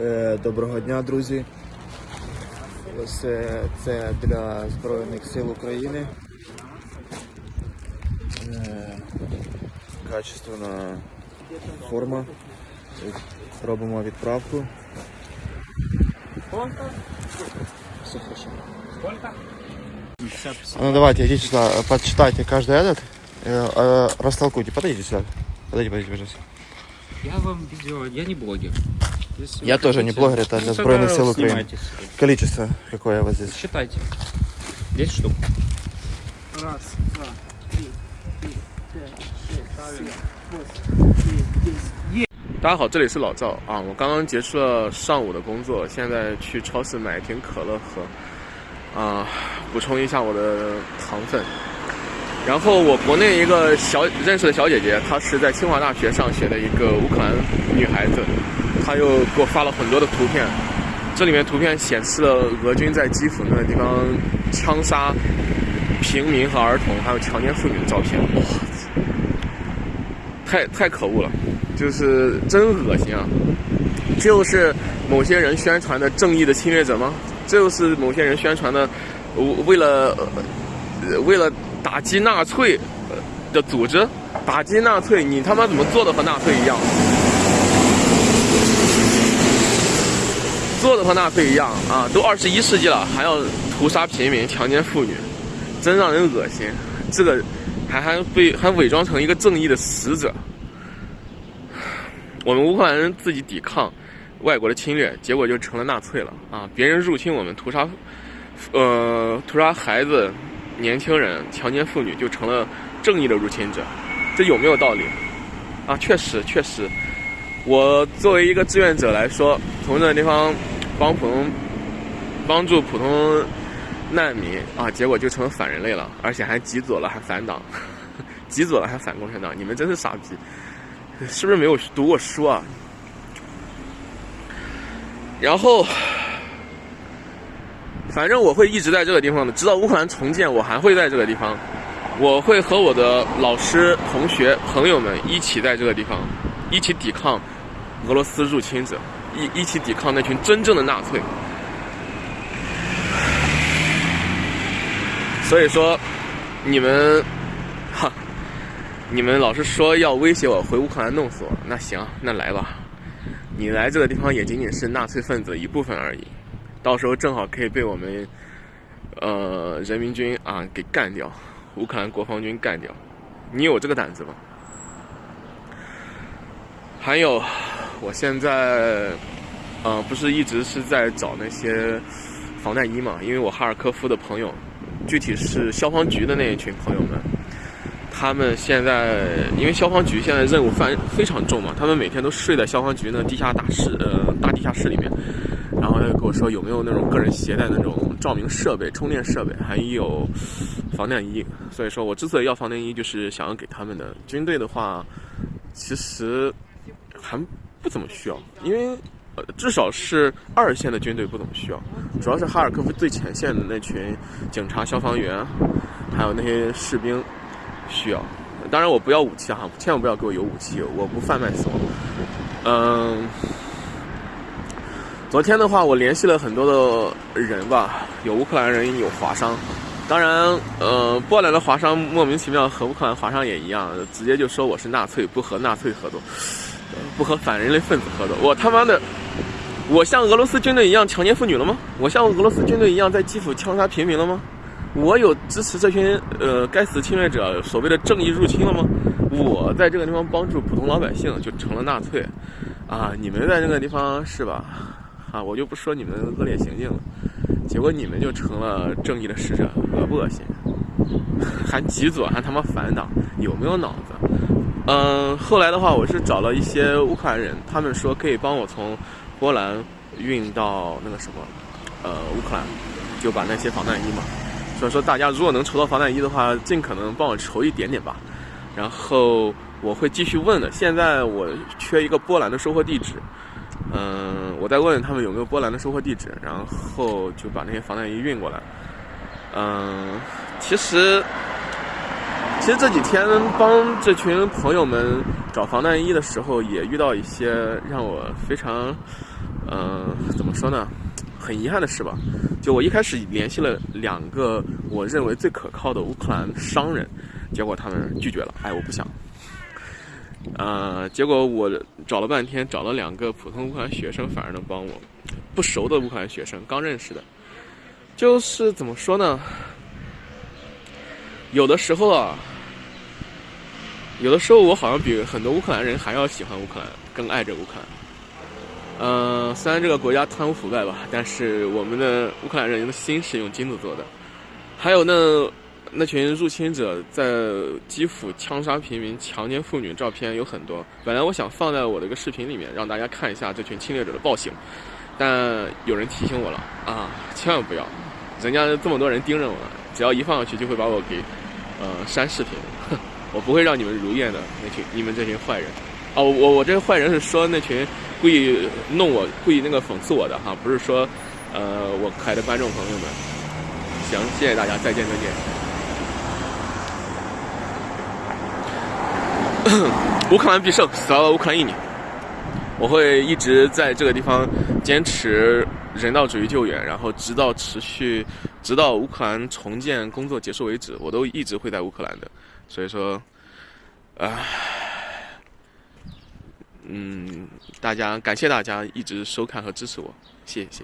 Е, Доброго дня, друзі. Ось е, це для Збройних сил України. Е, Качественна форма. Робимо відправку. Все хорошо. А ну давайте, идите сюда, почитайте каждый этот. э, э, растолкуйте. Подойдите сюда. Подойдите, подойдите, пожалуйста. Я вам видео, я не блогер. Если Я вы тоже не хотите- блогер, это Ну, для тогда Збройных сил Украины. снимайте себе. Количество какое у вас здесь? Считайте. 10 штук. Раз, два, три, четыре, пять, шесть, семь, восемь, девять, десять. 大家好，这里是老赵啊！我刚刚结束了上午的工作，现在去超市买一瓶可乐喝，啊，补充一下我的糖分。然后我国内一个小认识的小姐姐，她是在清华大学上学的一个乌克兰女孩子， 他又给我发了很多的图片，这里面图片显示了俄军在基辅那个地方枪杀平民和儿童，还有强奸妇女的照片，哇，太太可恶了。就是真恶心啊！这又是某些人宣传的正义的侵略者吗？这又是某些人宣传的，为了为了打击纳粹的组织，打击纳粹，你他妈怎么做的和纳粹一样？做的和纳粹一样啊！都二十一世纪了，还要屠杀平民、强奸妇女，真让人恶心。这个还还被还伪装成一个正义的使者。我们乌克兰人自己抵抗外国的侵略，结果就成了纳粹了啊！别人入侵我们，屠杀，呃，屠杀孩子、年轻人、强奸妇女，就成了正义的入侵者，这有没有道理？啊，确实，确实，我作为一个志愿者来说，从这个地方帮普通帮助普通难民啊，结果就成了反人类了，而且还极左了，还反党，极左了还反共产党，你们真是傻逼！是不是没有读过书啊？然后，反正我会一直在这个地方的，直到乌克兰重建，我还会在这个地方。我会和我的老师、同学、朋友们一起在这个地方，一起抵抗俄罗斯入侵者，一一起抵抗那群真正的纳粹。所以说，你们，哈。你们老是说要威胁我回乌克兰弄死我，那行，那来吧。你来这个地方也仅仅是纳粹分子的一部分而已，到时候正好可以被我们呃人民军啊给干掉，乌克兰国防军干掉。你有这个胆子吗？还有，我现在呃不是一直是在找那些防弹衣嘛？因为我哈尔科夫的朋友，具体是消防局的那一群朋友们。他们现在因为消防局现在任务非非常重嘛，他们每天都睡在消防局那地下大室呃大地下室里面，然后他就跟我说有没有那种个人携带那种照明设备、充电设备，还有防弹衣。所以说我之所以要防弹衣，就是想要给他们的。军队的话，其实还不怎么需要，因为呃至少是二线的军队不怎么需要，主要是哈尔科夫最前线的那群警察、消防员，还有那些士兵。需要，当然我不要武器哈，千万不要给我有武器，我不贩卖死亡。嗯，昨天的话，我联系了很多的人吧，有乌克兰人，有华商。当然，呃，波兰的华商莫名其妙和乌克兰华商也一样，直接就说我是纳粹，不和纳粹合作，不和反人类分子合作。我他妈的，我像俄罗斯军队一样强奸妇女了吗？我像俄罗斯军队一样在基辅枪杀平民了吗？我有支持这群呃该死侵略者所谓的正义入侵了吗？我在这个地方帮助普通老百姓就成了纳粹，啊！你们在这个地方是吧？啊，我就不说你们的恶劣行径了，结果你们就成了正义的使者，恶不恶心？还极左，还他妈反党，有没有脑子？嗯，后来的话，我是找了一些乌克兰人，他们说可以帮我从波兰运到那个什么，呃，乌克兰，就把那些防弹衣嘛。所以说，大家如果能筹到防弹衣的话，尽可能帮我筹一点点吧。然后我会继续问的。现在我缺一个波兰的收货地址，嗯，我再问问他们有没有波兰的收货地址，然后就把那些防弹衣运过来。嗯，其实，其实这几天帮这群朋友们找防弹衣的时候，也遇到一些让我非常嗯、怎么说呢？很遗憾的事吧，就我一开始联系了两个我认为最可靠的乌克兰商人，结果他们拒绝了，哎，我不想。呃，结果我找了半天，找了两个普通乌克兰学生，反而能帮我。不熟的乌克兰学生，刚认识的，就是怎么说呢？有的时候啊，有的时候我好像比很多乌克兰人还要喜欢乌克兰，更爱着乌克兰。呃，虽然这个国家贪污腐败吧，但是我们的乌克兰人的心是用金子做的。还有那那群入侵者在基辅枪杀平民、强奸妇女照片有很多。本来我想放在我的一个视频里面，让大家看一下这群侵略者的暴行，但有人提醒我了啊，千万不要，人家这么多人盯着我呢，只要一放上去就会把我给呃删视频，我不会让你们如愿的，那群你们这群坏人。哦，我我这个坏人是说那群故意弄我、故意那个讽刺我的哈，不是说呃我可爱的观众朋友们。行，谢谢大家，再见再见。乌克兰必胜，死了乌克兰一年。我会一直在这个地方坚持人道主义救援，然后直到持续，直到乌克兰重建工作结束为止，我都一直会在乌克兰的。所以说，啊。嗯，大家感谢大家一直收看和支持我，谢谢。